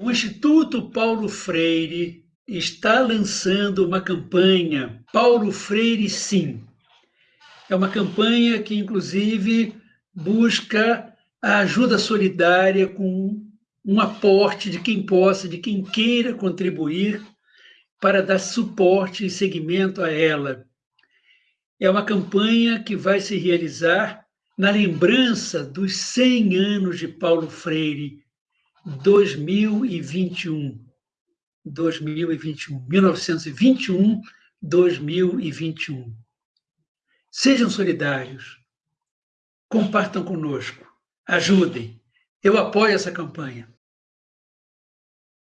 O Instituto Paulo Freire está lançando uma campanha Paulo Freire Sim. É uma campanha que, inclusive, busca a ajuda solidária com um aporte de quem possa, de quem queira contribuir para dar suporte e seguimento a ela. É uma campanha que vai se realizar na lembrança dos 100 anos de Paulo Freire, 2021. 2021, 1921, 2021. Sejam solidários, compartam conosco, ajudem. Eu apoio essa campanha.